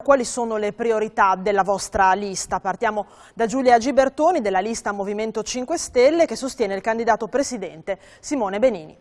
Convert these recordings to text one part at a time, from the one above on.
Quali sono le priorità della vostra lista? Partiamo da Giulia Gibertoni della lista Movimento 5 Stelle che sostiene il candidato presidente Simone Benini.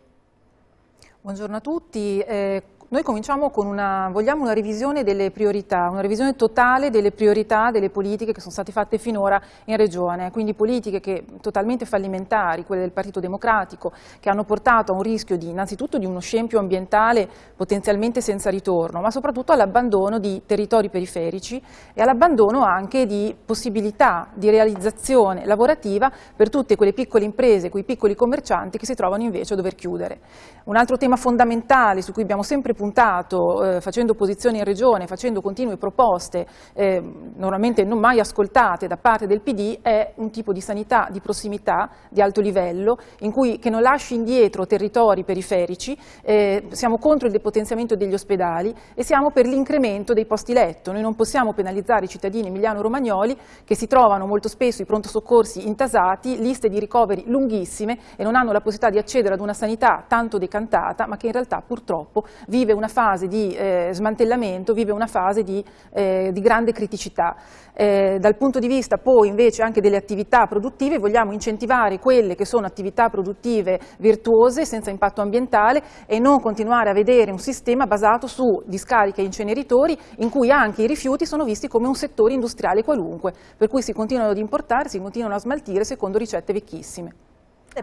Buongiorno a tutti. Eh, noi cominciamo con una, vogliamo una revisione delle priorità, una revisione totale delle priorità delle politiche che sono state fatte finora in Regione, quindi politiche che, totalmente fallimentari, quelle del Partito Democratico, che hanno portato a un rischio di, innanzitutto di uno scempio ambientale potenzialmente senza ritorno, ma soprattutto all'abbandono di territori periferici e all'abbandono anche di possibilità di realizzazione lavorativa per tutte quelle piccole imprese, quei piccoli commercianti che si trovano invece a dover chiudere. Un altro tema fondamentale su cui abbiamo sempre puntato eh, facendo opposizione in regione, facendo continue proposte, eh, normalmente non mai ascoltate da parte del PD, è un tipo di sanità di prossimità, di alto livello, in cui, che non lasci indietro territori periferici, eh, siamo contro il depotenziamento degli ospedali e siamo per l'incremento dei posti letto. Noi non possiamo penalizzare i cittadini emiliano-romagnoli che si trovano molto spesso i pronto soccorsi intasati, liste di ricoveri lunghissime e non hanno la possibilità di accedere ad una sanità tanto decantata, ma che in realtà purtroppo vive vive una fase di eh, smantellamento, vive una fase di, eh, di grande criticità. Eh, dal punto di vista poi invece anche delle attività produttive vogliamo incentivare quelle che sono attività produttive virtuose, senza impatto ambientale e non continuare a vedere un sistema basato su discariche e inceneritori in cui anche i rifiuti sono visti come un settore industriale qualunque, per cui si continuano ad importare, si continuano a smaltire secondo ricette vecchissime.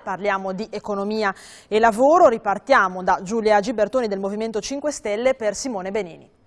Parliamo di economia e lavoro, ripartiamo da Giulia Gibertoni del Movimento 5 Stelle per Simone Benini.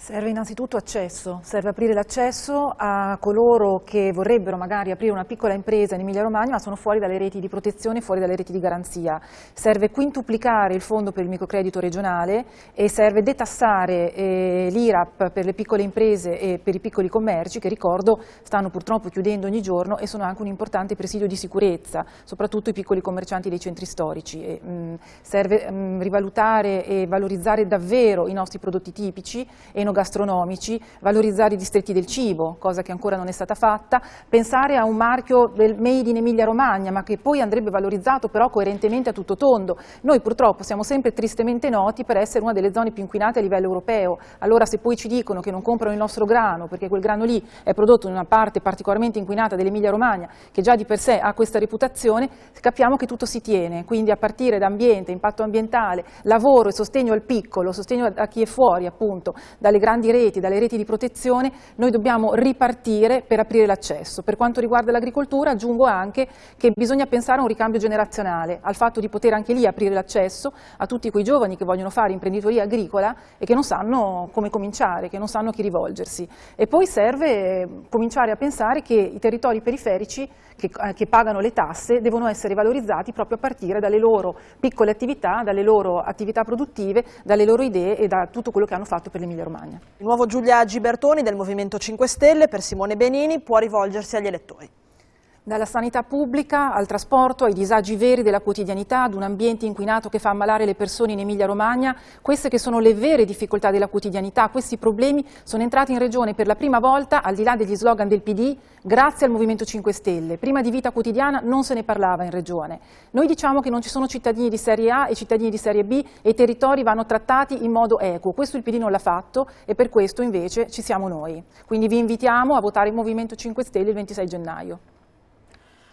Serve innanzitutto accesso, serve aprire l'accesso a coloro che vorrebbero magari aprire una piccola impresa in Emilia Romagna ma sono fuori dalle reti di protezione, fuori dalle reti di garanzia. Serve quintuplicare il fondo per il microcredito regionale e serve detassare eh, l'IRAP per le piccole imprese e per i piccoli commerci che ricordo stanno purtroppo chiudendo ogni giorno e sono anche un importante presidio di sicurezza, soprattutto i piccoli commercianti dei centri storici. E, mh, mm, serve mh, mm, rivalutare e valorizzare davvero i nostri prodotti tipici e enogastronomici, valorizzare i distretti del cibo, cosa che ancora non è stata fatta, pensare a un marchio del Made in Emilia Romagna, ma che poi andrebbe valorizzato però coerentemente a tutto tondo. Noi purtroppo siamo sempre tristemente noti per essere una delle zone più inquinate a livello europeo, allora se poi ci dicono che non comprano il nostro grano, perché quel grano lì è prodotto in una parte particolarmente inquinata dell'Emilia Romagna, che già di per sé ha questa reputazione, capiamo che tutto si tiene, quindi a partire da ambiente, impatto ambientale, lavoro e sostegno al piccolo, sostegno a chi è fuori appunto, dalle dalle grandi reti, dalle reti di protezione, noi dobbiamo ripartire per aprire l'accesso. Per quanto riguarda l'agricoltura aggiungo anche che bisogna pensare a un ricambio generazionale, al fatto di poter anche lì aprire l'accesso a tutti quei giovani che vogliono fare imprenditoria agricola e che non sanno come cominciare, che non sanno a chi rivolgersi. E poi serve cominciare a pensare che i territori periferici che, eh, che pagano le tasse devono essere valorizzati proprio a partire dalle loro piccole attività, dalle loro attività produttive, dalle loro idee e da tutto quello che hanno fatto per l'Emilia Romagna. Romagna. Il nuovo Giulia Gibertoni del Movimento 5 Stelle per Simone Benini può rivolgersi agli elettori. Dalla sanità pubblica al trasporto, ai disagi veri della quotidianità, ad un ambiente inquinato che fa ammalare le persone in Emilia-Romagna, queste che sono le vere difficoltà della quotidianità, questi problemi sono entrati in Regione per la prima volta, al di là degli slogan del PD, grazie al Movimento 5 Stelle. Prima di vita quotidiana non se ne parlava in Regione. Noi diciamo che non ci sono cittadini di Serie A e cittadini di Serie B e i territori vanno trattati in modo equo. Questo il PD non l'ha fatto e per questo invece ci siamo noi. Quindi vi invitiamo a votare il Movimento 5 Stelle il 26 gennaio.